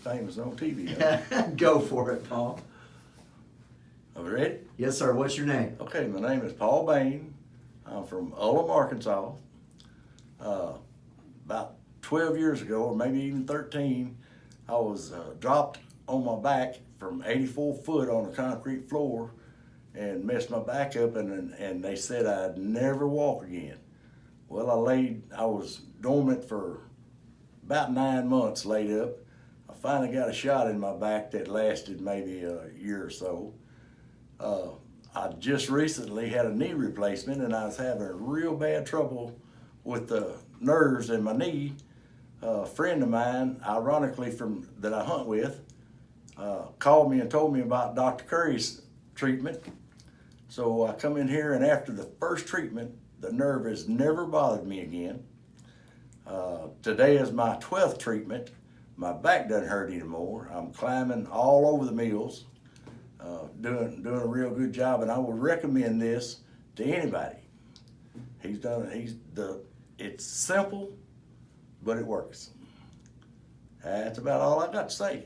famous on TV. Go for it, Paul. Are we ready? Yes, sir. What's your name? Okay, my name is Paul Bain. I'm from Ullum, Arkansas. Uh, about 12 years ago, or maybe even 13, I was uh, dropped on my back from 84 foot on a concrete floor and messed my back up, and, and they said I'd never walk again. Well, I laid, I was dormant for about nine months laid up. Finally got a shot in my back that lasted maybe a year or so. Uh, I just recently had a knee replacement and I was having real bad trouble with the nerves in my knee. a friend of mine, ironically from that I hunt with, uh, called me and told me about Dr. Curry's treatment. So I come in here and after the first treatment, the nerve has never bothered me again. Uh, today is my 12th treatment. My back doesn't hurt anymore. I'm climbing all over the mills uh, doing doing a real good job, and I would recommend this to anybody. He's done. He's the. It's simple, but it works. That's about all I got to say.